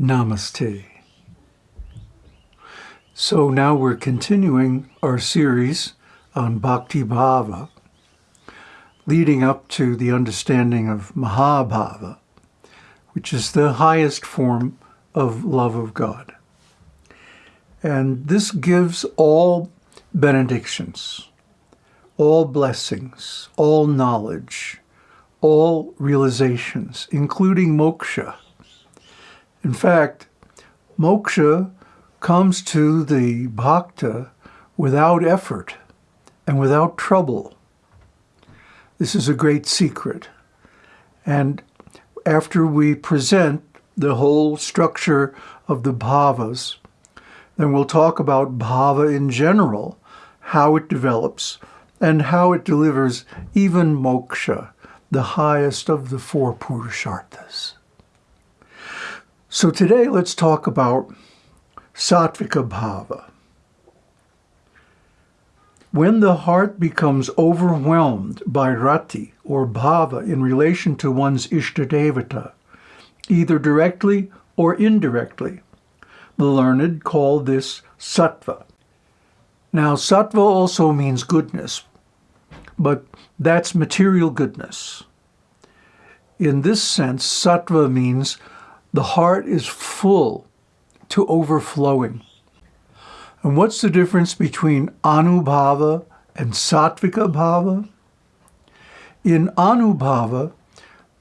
Namaste. So now we're continuing our series on Bhakti Bhava, leading up to the understanding of Mahabhava, which is the highest form of love of God. And this gives all benedictions, all blessings, all knowledge, all realizations, including moksha. In fact, moksha comes to the bhakta without effort and without trouble. This is a great secret. And after we present the whole structure of the bhavas, then we'll talk about bhava in general, how it develops, and how it delivers even moksha, the highest of the four purusharthas. So today let's talk about Sattvika Bhava. When the heart becomes overwhelmed by rati or bhava in relation to one's Ishtadevata, either directly or indirectly, the learned call this sattva. Now, sattva also means goodness, but that's material goodness. In this sense, sattva means the heart is full to overflowing. And what's the difference between anubhava and sattvika bhava? In anubhava,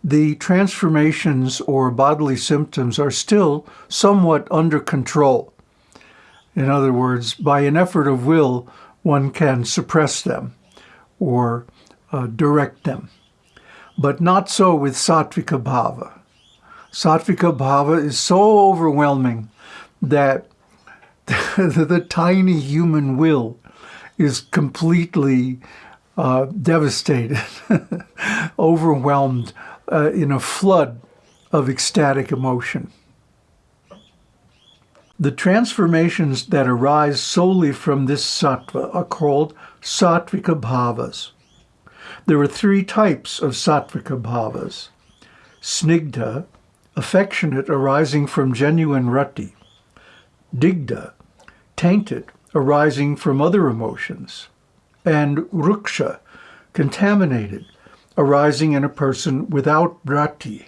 the transformations or bodily symptoms are still somewhat under control. In other words, by an effort of will, one can suppress them or uh, direct them. But not so with sattvika bhava. Sattvika bhava is so overwhelming that the, the tiny human will is completely uh, devastated, overwhelmed uh, in a flood of ecstatic emotion. The transformations that arise solely from this sattva are called sattvika bhavas. There are three types of sattvika bhavas. Snigdha, affectionate arising from genuine rati digdha, tainted, arising from other emotions, and ruksha, contaminated, arising in a person without rati.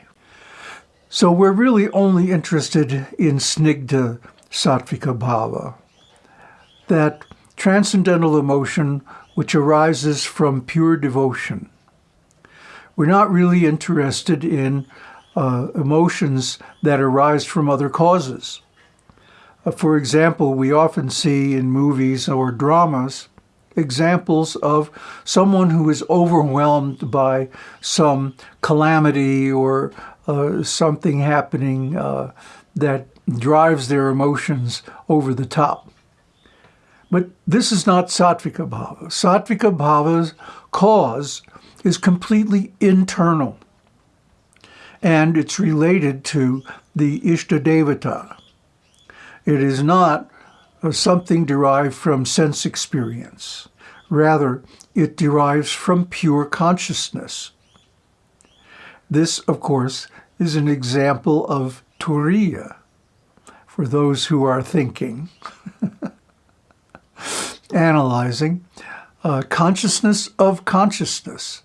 So we're really only interested in snigdha sattvika bhava, that transcendental emotion which arises from pure devotion. We're not really interested in uh, emotions that arise from other causes. Uh, for example, we often see in movies or dramas examples of someone who is overwhelmed by some calamity or uh, something happening uh, that drives their emotions over the top. But this is not Sattvika Bhava. Sattvika Bhava's cause is completely internal. And it's related to the Ishtadevata, it is not something derived from sense experience. Rather, it derives from pure consciousness. This, of course, is an example of turiya, for those who are thinking, analyzing, uh, consciousness of consciousness,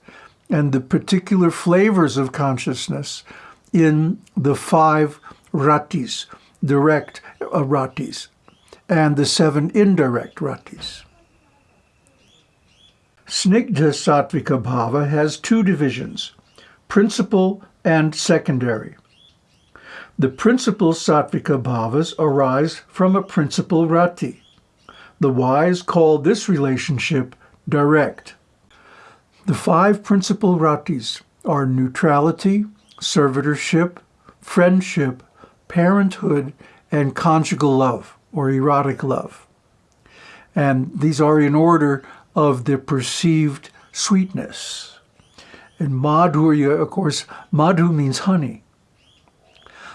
and the particular flavors of consciousness in the five ratis, direct uh, ratis and the seven indirect ratis. Snigdha Sattvika Bhava has two divisions, principal and secondary. The principal Sattvika Bhavas arise from a principal rati. The wise call this relationship direct. The five principal ratis are neutrality, servitorship, friendship, parenthood, and conjugal love or erotic love. And these are in order of the perceived sweetness. And madhurya, of course, madhu means honey.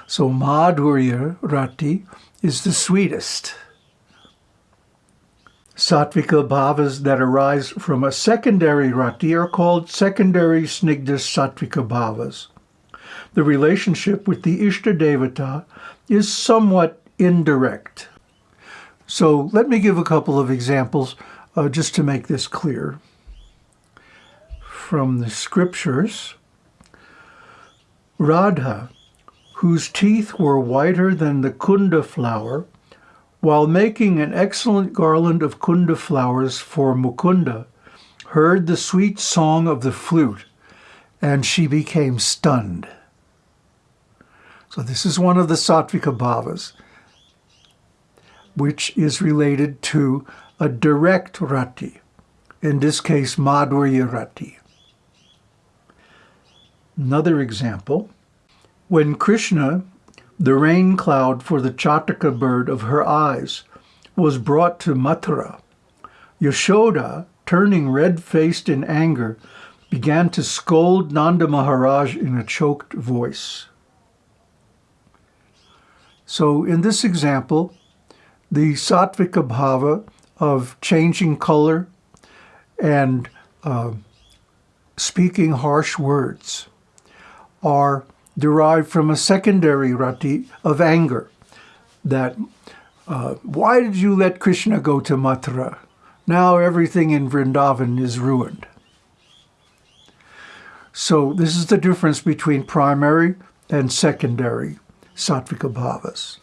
So madhurya rati is the sweetest. Sattvika bhavas that arise from a secondary rati are called secondary snigdha sattvika bhavas. The relationship with the Ishtadevata is somewhat indirect. So let me give a couple of examples uh, just to make this clear. From the scriptures, Radha, whose teeth were whiter than the kunda flower, while making an excellent garland of kunda flowers for Mukunda, heard the sweet song of the flute, and she became stunned. So this is one of the Sattvika Bhavas, which is related to a direct rati, in this case Madhurya rati. Another example, when Krishna the rain cloud for the Chataka bird of her eyes was brought to Mathura. Yashoda, turning red-faced in anger, began to scold Nanda Maharaj in a choked voice. So in this example, the sattvika bhava of changing color and uh, speaking harsh words are derived from a secondary rati of anger. That, uh, why did you let Krishna go to Mathura? Now everything in Vrindavan is ruined. So this is the difference between primary and secondary sattvika bhavas.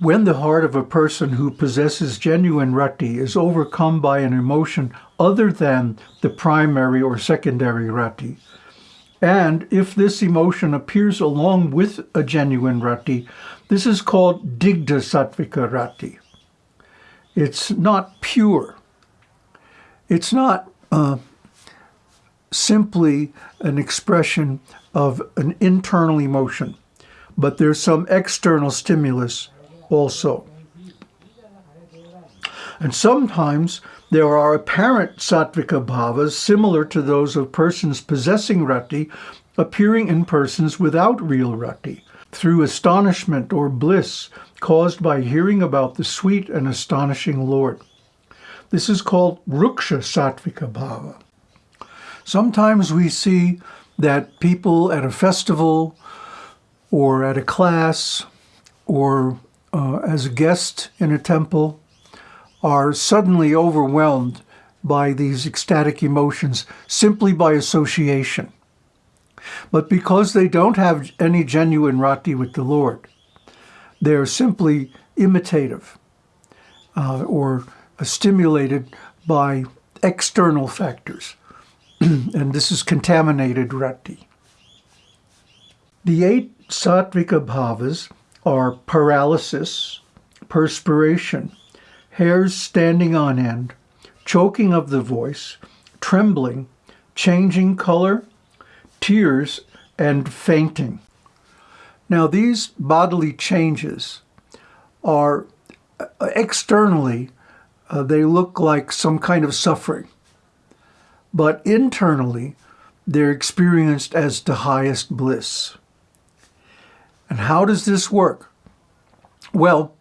When the heart of a person who possesses genuine rati is overcome by an emotion other than the primary or secondary rati, and if this emotion appears along with a genuine rati, this is called digdha sattvika rati. It's not pure. It's not uh, simply an expression of an internal emotion, but there's some external stimulus also. And sometimes there are apparent sattvika bhavas similar to those of persons possessing rati appearing in persons without real rati, through astonishment or bliss caused by hearing about the sweet and astonishing Lord. This is called ruksha sattvika bhava. Sometimes we see that people at a festival or at a class or uh, as a guest in a temple are suddenly overwhelmed by these ecstatic emotions simply by association. But because they don't have any genuine rati with the Lord, they're simply imitative uh, or stimulated by external factors. and this is contaminated rati. The eight sattvika bhavas are paralysis, perspiration, hairs standing on end, choking of the voice, trembling, changing color, tears, and fainting. Now these bodily changes are uh, externally, uh, they look like some kind of suffering. But internally, they're experienced as the highest bliss. And how does this work? Well,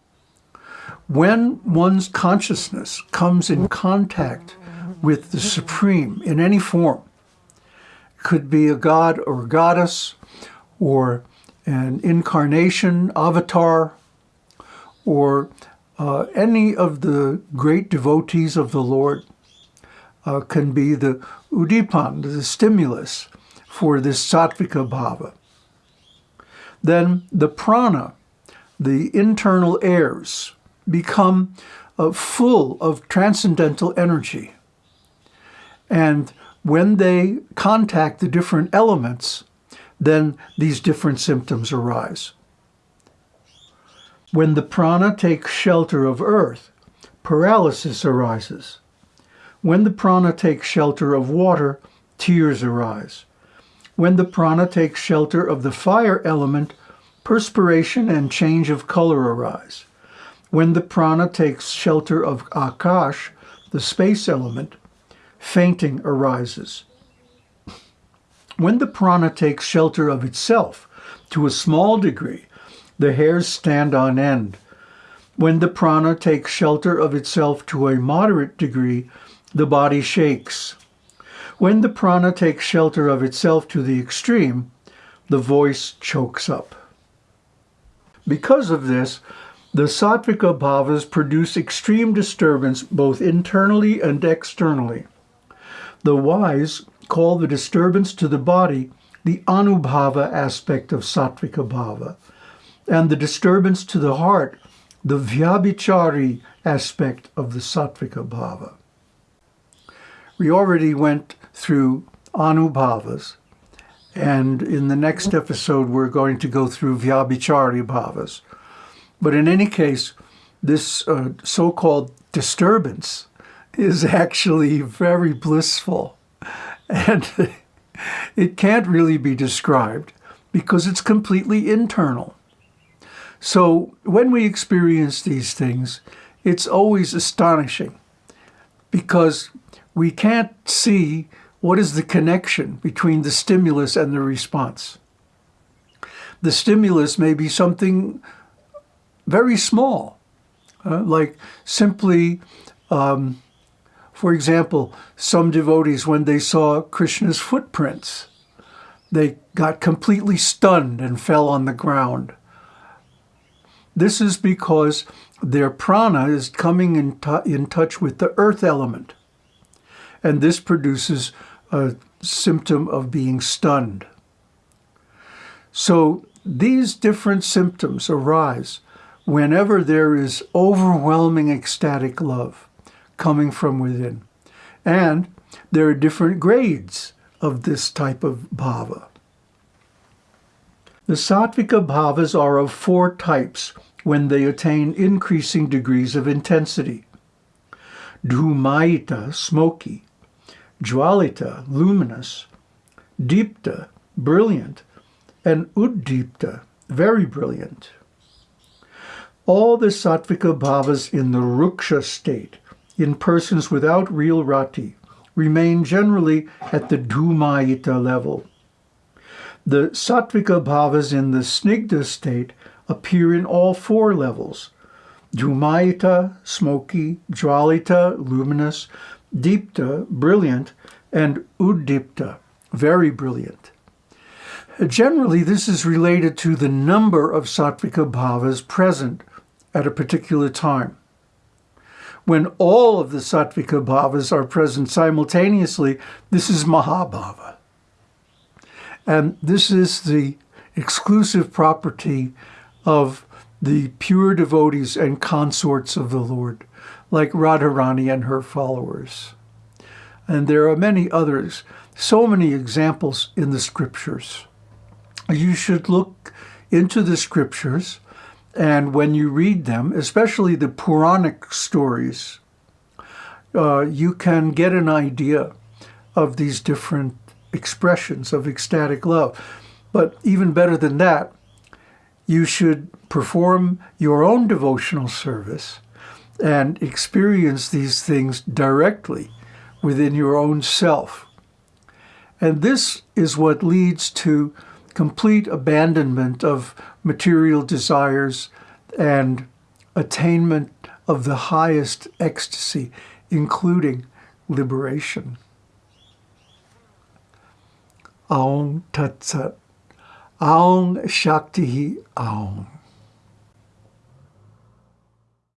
when one's consciousness comes in contact with the Supreme in any form, could be a god or a goddess, or an incarnation, avatar, or uh, any of the great devotees of the Lord uh, can be the udipan, the stimulus for this sattvika bhava. Then the prana, the internal airs, become uh, full of transcendental energy. And when they contact the different elements, then these different symptoms arise. When the prana takes shelter of earth, paralysis arises. When the prana takes shelter of water, tears arise. When the prana takes shelter of the fire element, perspiration and change of color arise. When the prana takes shelter of akash, the space element, fainting arises. When the prana takes shelter of itself, to a small degree, the hairs stand on end. When the prana takes shelter of itself to a moderate degree, the body shakes. When the prana takes shelter of itself to the extreme, the voice chokes up. Because of this, the sattvika bhavas produce extreme disturbance both internally and externally. The wise call the disturbance to the body the anubhava aspect of sattvika bhava, and the disturbance to the heart the vyabhichari aspect of the sattvika bhava. We already went through anubhavas, and in the next episode we're going to go through vyabhichari bhavas. But in any case, this uh, so-called disturbance is actually very blissful. And it can't really be described because it's completely internal. So when we experience these things, it's always astonishing because we can't see what is the connection between the stimulus and the response. The stimulus may be something very small, uh, like simply, um, for example, some devotees, when they saw Krishna's footprints, they got completely stunned and fell on the ground. This is because their prana is coming in, in touch with the earth element. And this produces a symptom of being stunned. So these different symptoms arise whenever there is overwhelming ecstatic love coming from within. And there are different grades of this type of bhava. The sattvika bhavas are of four types when they attain increasing degrees of intensity. Dhumayita, smoky, Jwalita, luminous, Deepta, brilliant, and Uddipta, very brilliant. All the sattvika bhavas in the ruksha state, in persons without real rati, remain generally at the dhumayita level. The sattvika bhavas in the snigdha state appear in all four levels. Dhumayita, smoky, jwalita, luminous, Deepta, brilliant, and Uddipta, very brilliant. Generally, this is related to the number of sattvika bhavas present at a particular time. When all of the sattvika bhavas are present simultaneously, this is Mahabhava. And this is the exclusive property of the pure devotees and consorts of the Lord like Radharani and her followers. And there are many others, so many examples in the scriptures. You should look into the scriptures, and when you read them, especially the Puranic stories, uh, you can get an idea of these different expressions of ecstatic love. But even better than that, you should perform your own devotional service and experience these things directly within your own self. And this is what leads to complete abandonment of material desires and attainment of the highest ecstasy, including liberation. Aum Tat Sat. Aum Shakti Aum.